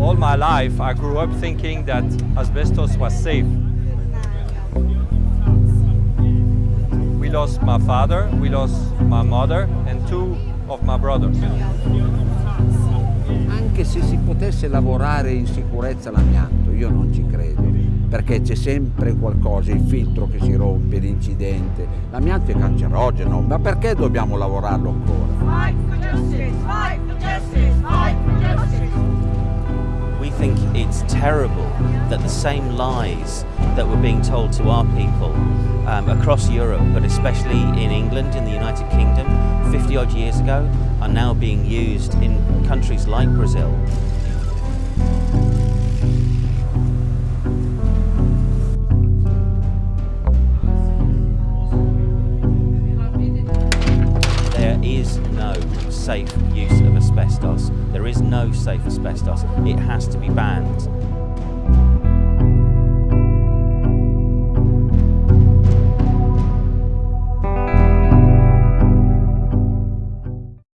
All my life I grew up thinking that asbestos was safe. We lost my father, we lost my mother and two of my brothers. Anche se si potesse lavorare in sicurezza l'amianto, io non ci credo, perché c'è sempre qualcosa, il filtro che si rompe, l'incidente. L'amianto è cancerogeno, ma perché dobbiamo lavorarlo ancora? Think it's terrible that the same lies that were being told to our people um, across Europe, but especially in England, in the United Kingdom, 50 odd years ago, are now being used in countries like Brazil. Is no safe use of asbestos. There is no safe asbestos. It has to be banned.